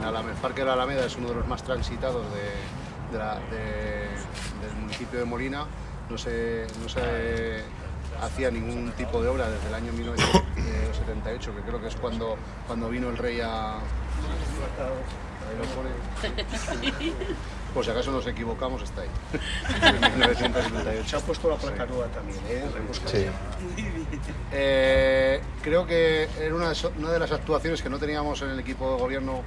en Alameda. El Parque de la Alameda es uno de los más transitados de, de la- de- del municipio de Molina. No se, no se hacía ningún tipo de obra desde el año 1978, que creo que es cuando, cuando vino el rey a... Por si acaso nos equivocamos, está ahí. En 1978. Se ha puesto la placa nueva también, ¿eh? Sí. Eh, creo que era una, de las actuaciones que no teníamos en el equipo de gobierno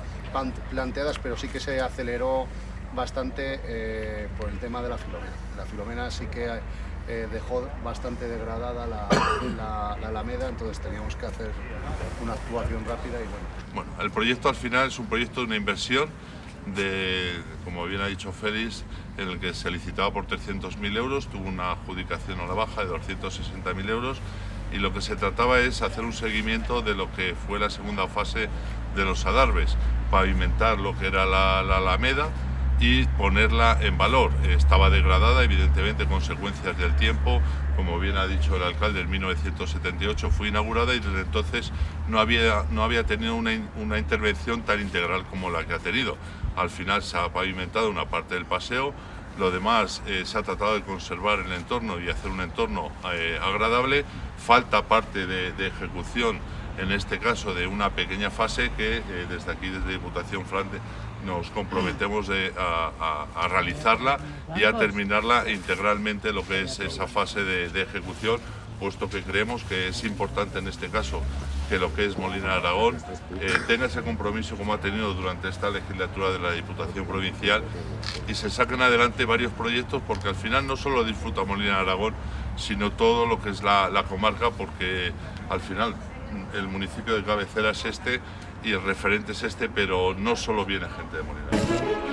planteadas, pero sí que se aceleró bastante eh, por el tema de la Filomena. La Filomena sí que eh, dejó bastante degradada la, la- la Alameda, entonces teníamos que hacer una actuación rápida y bueno. Bueno, el proyecto al final es un proyecto de una inversión de, como bien ha dicho Félix, en el que se licitaba por 300.000 euros, tuvo una adjudicación a la baja de 260.000 euros y lo que se trataba es hacer un seguimiento de lo que fue la segunda fase de los adarves, pavimentar lo que era la, la Alameda y ponerla en valor. Estaba degradada, evidentemente, consecuencias del tiempo. Como bien ha dicho el alcalde, en 1978 fue inaugurada y desde entonces no había, no había tenido una, una intervención tan integral como la que ha tenido. Al final se ha pavimentado una parte del paseo, lo demás eh, se ha tratado de conservar el entorno y hacer un entorno eh, agradable. Falta parte de, de ejecución, en este caso de una pequeña fase que eh, desde aquí, desde Diputación Frante, nos comprometemos de- a, a- a realizarla y a terminarla integralmente lo que es esa fase de, de ejecución, puesto que creemos que es importante en este caso que lo que es Molina de Aragón eh, tenga ese compromiso como ha tenido durante esta legislatura de la Diputación Provincial y se saquen adelante varios proyectos porque al final no solo disfruta Molina de Aragón, sino todo lo que es la, la comarca porque al final el municipio de cabecera es este y el referente es este, pero no solo viene gente de Molina.